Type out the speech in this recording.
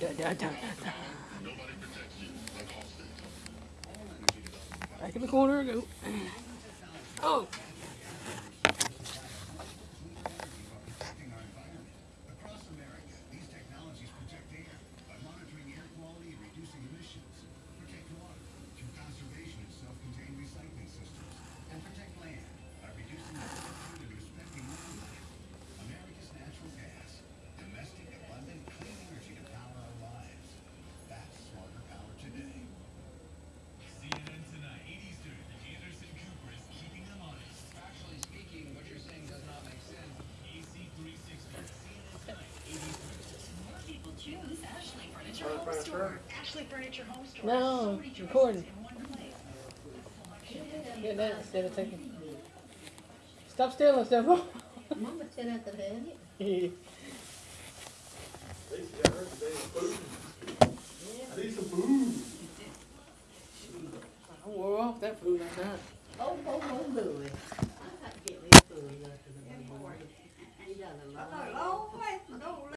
Back in the corner, go. Oh. Furniture Home Store. Ashley Furniture Home Store. No, so recording. Get that instead of taking. Stop stealing stuff. Mama said I could have it. I some food. I wore off that food. Oh, oh, oh, Louie. I to get food.